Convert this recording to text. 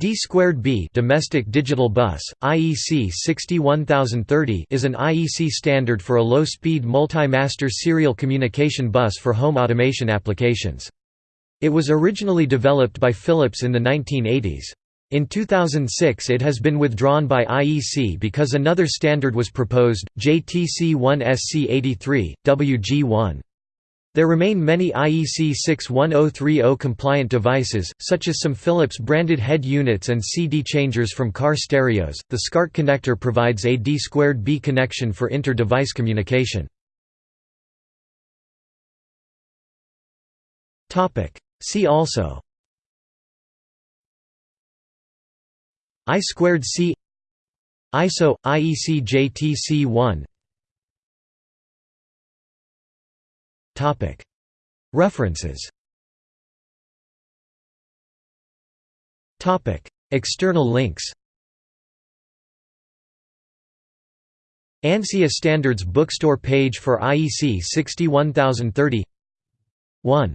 D squared B domestic digital bus IEC 61030 is an IEC standard for a low-speed multi-master serial communication bus for home automation applications. It was originally developed by Philips in the 1980s. In 2006 it has been withdrawn by IEC because another standard was proposed, JTC1SC83, WG1. There remain many IEC 61030 compliant devices, such as some Philips branded head units and CD changers from car stereos. The SCART connector provides a D2B connection for inter-device communication. Topic: See also I squared C ISO IEC JTC1 References. External links. ANSIA Standards Bookstore page for IEC 61030 1